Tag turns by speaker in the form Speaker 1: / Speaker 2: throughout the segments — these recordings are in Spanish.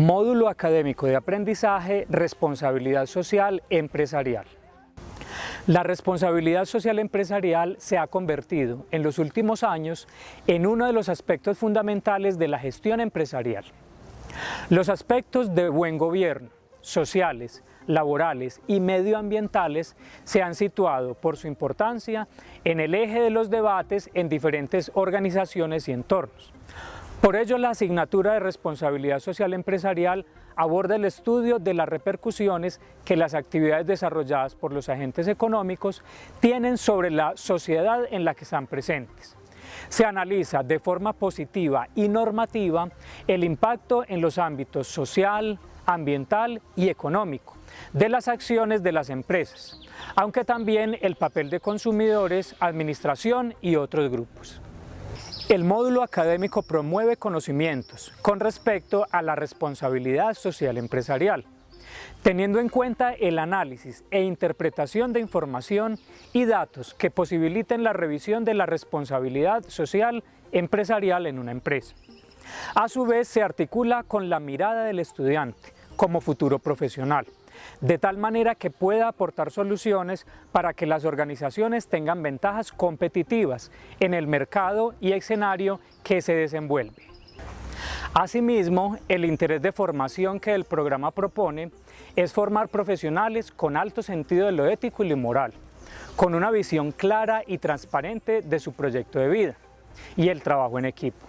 Speaker 1: Módulo académico de aprendizaje, responsabilidad social empresarial. La responsabilidad social empresarial se ha convertido en los últimos años en uno de los aspectos fundamentales de la gestión empresarial. Los aspectos de buen gobierno, sociales, laborales y medioambientales se han situado por su importancia en el eje de los debates en diferentes organizaciones y entornos. Por ello, la asignatura de responsabilidad social empresarial aborda el estudio de las repercusiones que las actividades desarrolladas por los agentes económicos tienen sobre la sociedad en la que están presentes. Se analiza de forma positiva y normativa el impacto en los ámbitos social, ambiental y económico de las acciones de las empresas, aunque también el papel de consumidores, administración y otros grupos. El módulo académico promueve conocimientos con respecto a la responsabilidad social empresarial, teniendo en cuenta el análisis e interpretación de información y datos que posibiliten la revisión de la responsabilidad social empresarial en una empresa. A su vez se articula con la mirada del estudiante como futuro profesional, de tal manera que pueda aportar soluciones para que las organizaciones tengan ventajas competitivas en el mercado y escenario que se desenvuelve. Asimismo, el interés de formación que el programa propone es formar profesionales con alto sentido de lo ético y lo moral, con una visión clara y transparente de su proyecto de vida y el trabajo en equipo,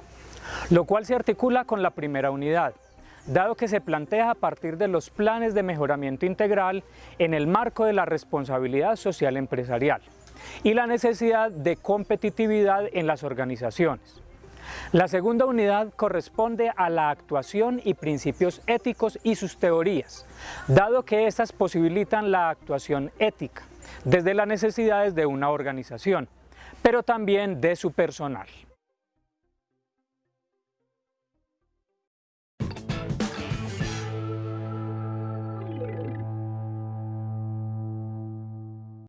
Speaker 1: lo cual se articula con la primera unidad, dado que se plantea a partir de los planes de mejoramiento integral en el marco de la responsabilidad social empresarial y la necesidad de competitividad en las organizaciones. La segunda unidad corresponde a la actuación y principios éticos y sus teorías, dado que estas posibilitan la actuación ética desde las necesidades de una organización, pero también de su personal.